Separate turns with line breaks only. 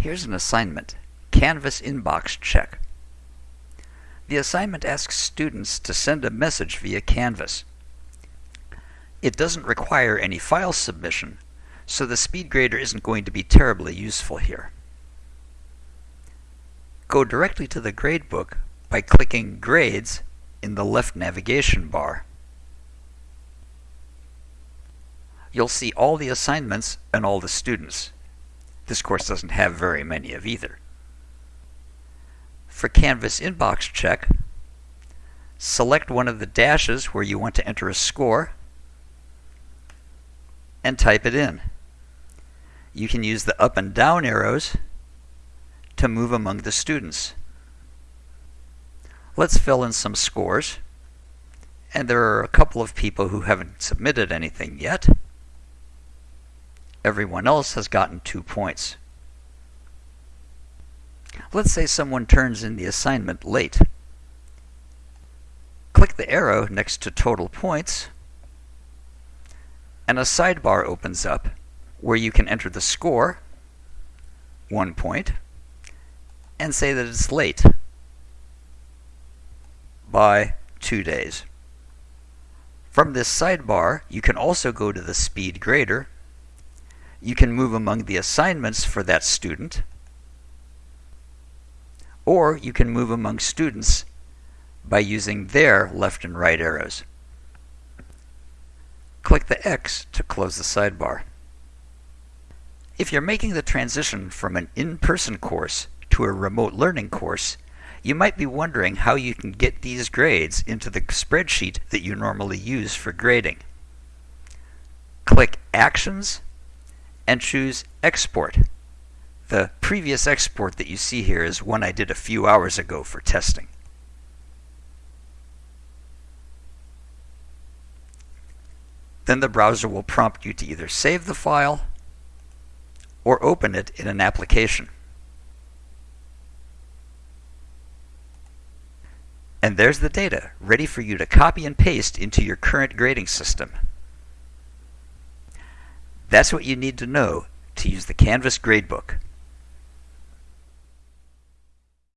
Here's an assignment, Canvas Inbox Check. The assignment asks students to send a message via Canvas. It doesn't require any file submission, so the SpeedGrader isn't going to be terribly useful here. Go directly to the gradebook by clicking Grades in the left navigation bar. You'll see all the assignments and all the students. This course doesn't have very many of either. For Canvas Inbox Check, select one of the dashes where you want to enter a score and type it in. You can use the up and down arrows to move among the students. Let's fill in some scores. And there are a couple of people who haven't submitted anything yet. Everyone else has gotten two points. Let's say someone turns in the assignment late. Click the arrow next to total points, and a sidebar opens up where you can enter the score, one point, and say that it's late by two days. From this sidebar, you can also go to the SpeedGrader you can move among the assignments for that student, or you can move among students by using their left and right arrows. Click the X to close the sidebar. If you're making the transition from an in-person course to a remote learning course, you might be wondering how you can get these grades into the spreadsheet that you normally use for grading. Click Actions and choose Export. The previous export that you see here is one I did a few hours ago for testing. Then the browser will prompt you to either save the file or open it in an application. And there's the data, ready for you to copy and paste into your current grading system. That's what you need to know to use the Canvas Gradebook.